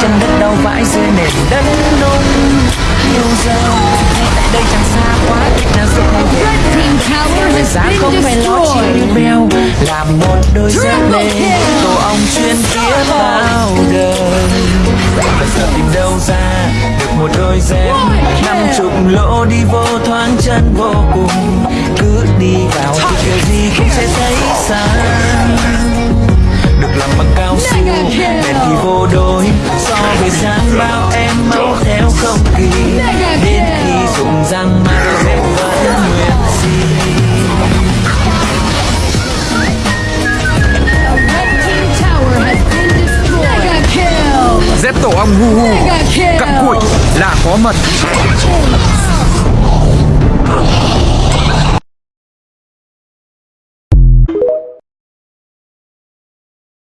chân đất đau vãi dưới nền đất nung. Yêu dấu ngay tại đây chẳng xa quá nào giúp anh về Thời has giá không phải lo chi như bèo làm một đôi dép lê tổ ong chuyên kia bao đời. Bây giờ tìm đâu ra được một đôi dép năm chục lỗ đi vô thoáng chân vô cùng. Cứ đi vào thì kiểu gì cũng sẽ thấy xa. Đối so với sáng bao em mau theo không kỳ đến khi dùng răng mà dép vẫn nguyên si The red team tower has been destroyed. Mega kill. Dép tổ ong hu hu. Cặm cụi là có mật